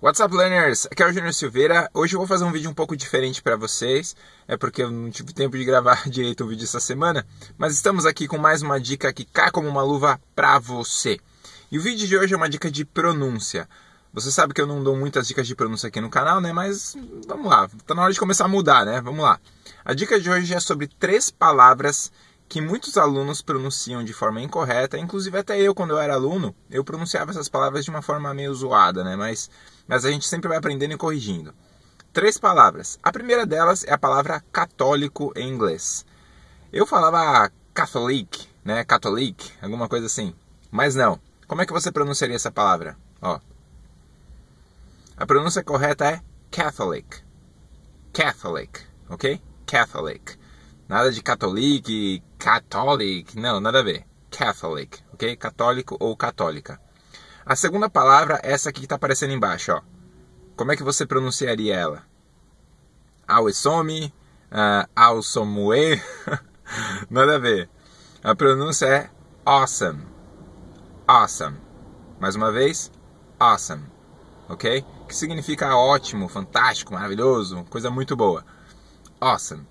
What's up, learners? Aqui é o Júnior Silveira. Hoje eu vou fazer um vídeo um pouco diferente para vocês. É porque eu não tive tempo de gravar direito o vídeo essa semana. Mas estamos aqui com mais uma dica que cai como uma luva para você. E o vídeo de hoje é uma dica de pronúncia. Você sabe que eu não dou muitas dicas de pronúncia aqui no canal, né? Mas vamos lá, tá na hora de começar a mudar, né? Vamos lá. A dica de hoje é sobre três palavras que muitos alunos pronunciam de forma incorreta, inclusive até eu, quando eu era aluno, eu pronunciava essas palavras de uma forma meio zoada, né? Mas, mas a gente sempre vai aprendendo e corrigindo. Três palavras. A primeira delas é a palavra católico em inglês. Eu falava catholic, né? Catholic, alguma coisa assim. Mas não. Como é que você pronunciaria essa palavra? Ó. A pronúncia correta é Catholic. Catholic, ok? Catholic. Nada de catholic, catholic, não, nada a ver. Catholic, ok? Católico ou católica. A segunda palavra, essa aqui que está aparecendo embaixo, ó. Como é que você pronunciaria ela? Awesome, uh, ah, Awesomue, nada a ver. A pronúncia é awesome, awesome. Mais uma vez, awesome, ok? Que significa ótimo, fantástico, maravilhoso, coisa muito boa. Awesome.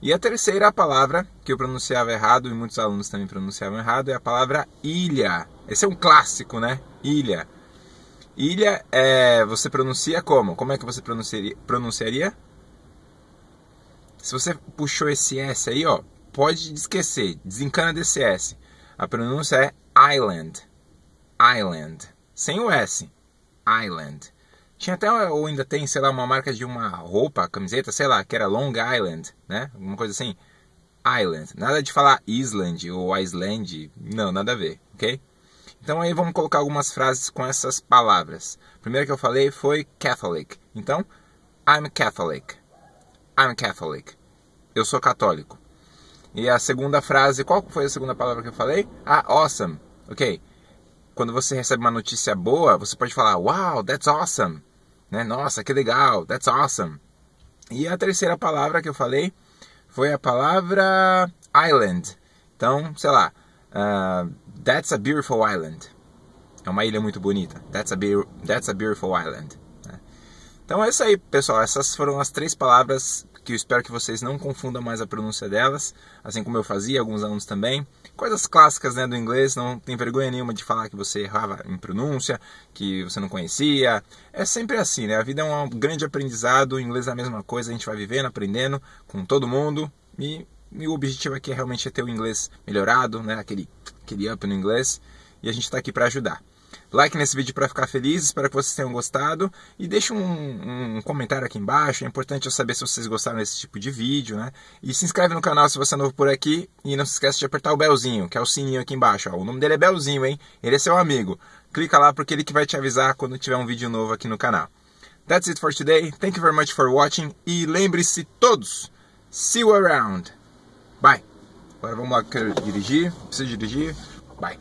E a terceira palavra que eu pronunciava errado e muitos alunos também pronunciavam errado é a palavra ilha. Esse é um clássico, né? Ilha. Ilha é você pronuncia como? Como é que você pronunciaria? pronunciaria? Se você puxou esse S aí, ó, pode esquecer, desencana desse S. A pronúncia é island. Island. Sem o S. Island. Tinha até, ou ainda tem, sei lá, uma marca de uma roupa, camiseta, sei lá, que era Long Island, né? Alguma coisa assim. Island. Nada de falar Island ou Iceland. Não, nada a ver, ok? Então aí vamos colocar algumas frases com essas palavras. A primeira que eu falei foi Catholic. Então, I'm Catholic. I'm Catholic. Eu sou católico. E a segunda frase, qual foi a segunda palavra que eu falei? Ah, awesome. Ok. Quando você recebe uma notícia boa, você pode falar, wow, that's awesome. Né? Nossa, que legal, that's awesome. E a terceira palavra que eu falei foi a palavra island. Então, sei lá, uh, that's a beautiful island. É uma ilha muito bonita. That's a, that's a beautiful island. Né? Então é isso aí, pessoal. Essas foram as três palavras que eu espero que vocês não confundam mais a pronúncia delas, assim como eu fazia, alguns alunos também. Coisas clássicas né, do inglês, não tem vergonha nenhuma de falar que você errava em pronúncia, que você não conhecia. É sempre assim, né? A vida é um grande aprendizado, o inglês é a mesma coisa, a gente vai vivendo, aprendendo com todo mundo e, e o objetivo aqui é realmente é ter o inglês melhorado, né? Aquele, aquele up no inglês e a gente está aqui para ajudar like nesse vídeo para ficar feliz, espero que vocês tenham gostado e deixe um, um, comentário aqui embaixo, é importante eu saber se vocês gostaram desse tipo de vídeo, né? E se inscreve no canal se você é novo por aqui e não se esqueça de apertar o belzinho, que é o sininho aqui embaixo, ó. o nome dele é Belzinho, hein? Ele é seu amigo. Clica lá porque ele que vai te avisar quando tiver um vídeo novo aqui no canal. That's it for today, thank you very much for watching e lembre-se todos, see you around. Bye. Agora vamos lá, quero dirigir, preciso dirigir. Bye.